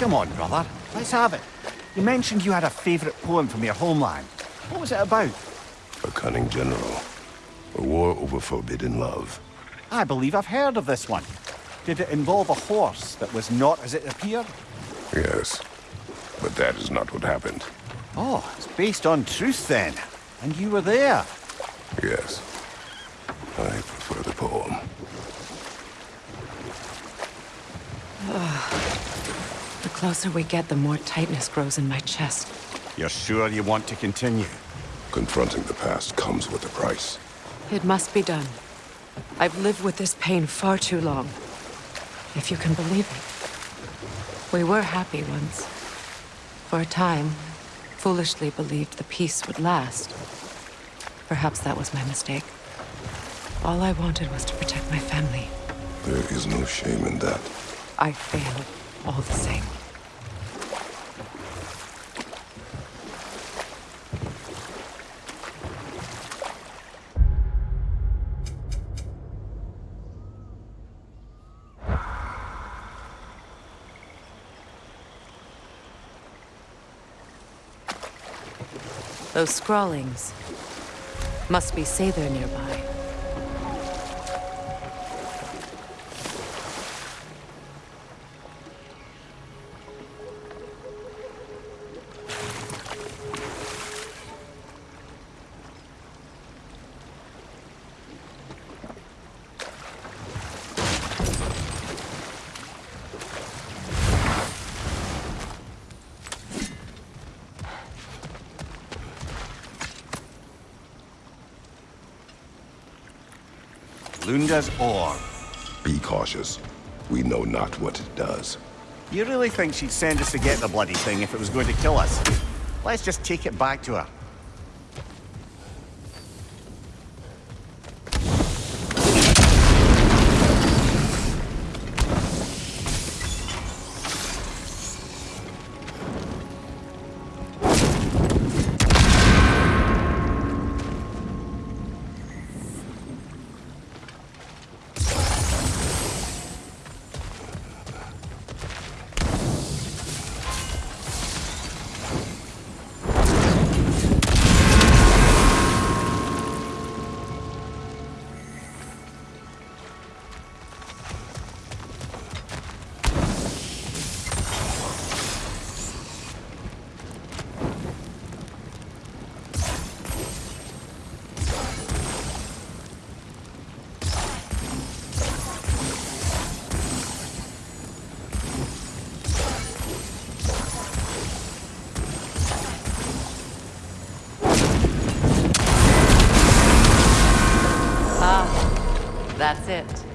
Come on, brother. Let's have it. You mentioned you had a favourite poem from your homeland. What was it about? A cunning general. A war over forbidden love. I believe I've heard of this one. Did it involve a horse that was not as it appeared? Yes. But that is not what happened. Oh, it's based on truth then. And you were there. Yes. I prefer the poem. The closer we get, the more tightness grows in my chest. You're sure you want to continue? Confronting the past comes with a price. It must be done. I've lived with this pain far too long. If you can believe it. We were happy once. For a time, foolishly believed the peace would last. Perhaps that was my mistake. All I wanted was to protect my family. There is no shame in that. I failed, all the same. Those scrawlings must be Sather nearby. Lunda's. Be cautious. We know not what it does. You really think she'd send us to get the bloody thing if it was going to kill us? Let's just take it back to her. That's it.